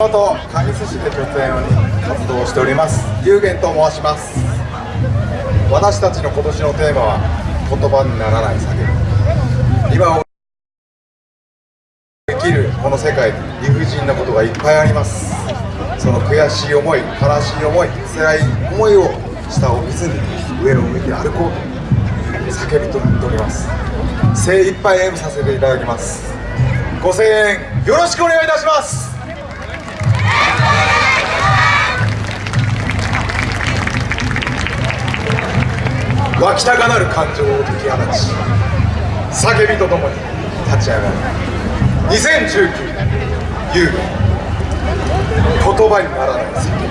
元神栖市で拠点を活動しております。有限と申します。私たちの今年のテーマは言葉にならない叫び。今を生きるこの世界に理不尽なことがいっぱいあります。その悔しい思い悲しい思い辛い思いを下を見ずに上を向いて歩こうと叫びとなっております。精一杯演舞させていただきます。ご声援よろしくお願いいたします。湧きたがなる感情を解き放ち叫びとともに立ち上がる2019年優雅言葉にならない叫び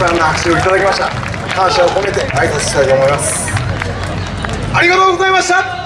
さんの拍手をいただきました。感謝を込めて挨拶したいと思います。ありがとうございました。